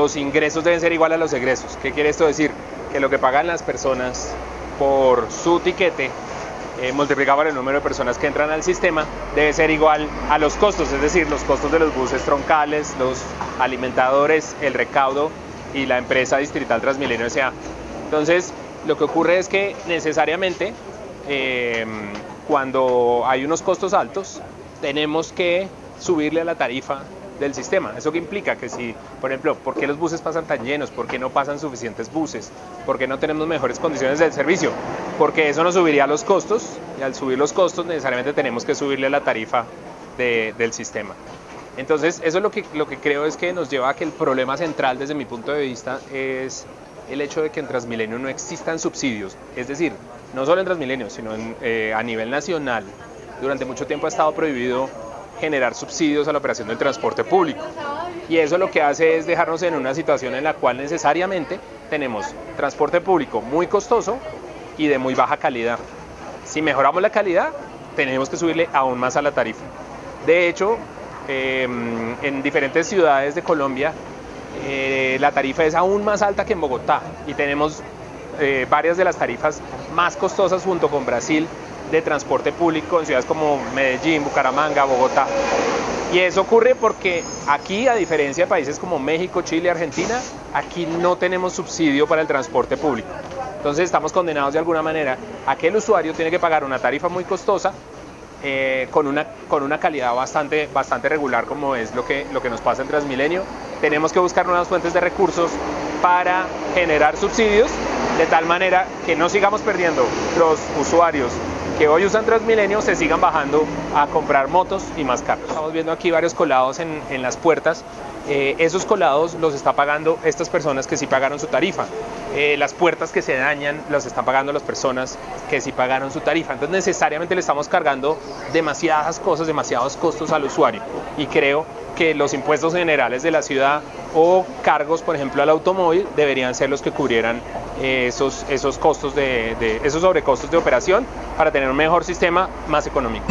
los ingresos deben ser iguales a los egresos. ¿Qué quiere esto decir? Que lo que pagan las personas por su tiquete eh, multiplicado por el número de personas que entran al sistema debe ser igual a los costos, es decir, los costos de los buses troncales, los alimentadores, el recaudo y la empresa distrital Transmilenio S.A. Entonces, lo que ocurre es que necesariamente eh, cuando hay unos costos altos, tenemos que subirle a la tarifa del sistema. ¿Eso qué implica? Que si, por ejemplo, ¿por qué los buses pasan tan llenos? ¿Por qué no pasan suficientes buses? ¿Por qué no tenemos mejores condiciones del servicio? Porque eso nos subiría los costos y al subir los costos necesariamente tenemos que subirle la tarifa del sistema. Entonces, eso es lo que, lo que creo es que nos lleva a que el problema central desde mi punto de vista es el hecho de que en Transmilenio no existan subsidios. Es decir, no solo en Transmilenio, sino eh, a nivel nacional. Durante mucho tiempo ha estado prohibido generar subsidios a la operación del transporte público. Y eso lo que hace es dejarnos en una situación en la cual necesariamente tenemos transporte público muy costoso y de muy baja calidad. Si mejoramos la calidad, tenemos que subirle aún más a la tarifa. De hecho, em, en diferentes ciudades de Colombia, eh, la tarifa es aún más alta que en Bogotá y tenemos eh, varias de las tarifas más costosas junto con Brasil de transporte público en ciudades como Medellín, Bucaramanga, Bogotá. Y eso ocurre porque aquí, a diferencia de países como México, Chile, Argentina, aquí no tenemos subsidio para el transporte público. Entonces estamos condenados de alguna manera a que el usuario tiene que pagar una tarifa muy costosa eh, con, una, con una calidad bastante, bastante regular como es lo que, lo que nos pasa en Transmilenio. Tenemos que buscar nuevas fuentes de recursos para generar subsidios de tal manera que no sigamos perdiendo los usuarios que hoy usan Transmilenio se sigan bajando a comprar motos y más carros. Estamos viendo aquí varios colados en, las puertas. Eh, esos colados los está pagando estas personas que sí pagaron su tarifa. Eh, las puertas que se dañan las están pagando las personas que sí pagaron su tarifa. Entonces necesariamente le estamos cargando demasiadas cosas, demasiados costos al usuario. Y creo que los impuestos generales de la ciudad o cargos, por ejemplo, al automóvil, deberían ser los que cubrieran esos, esos, costos de, esos sobrecostos de operación para tener un mejor sistema más económico.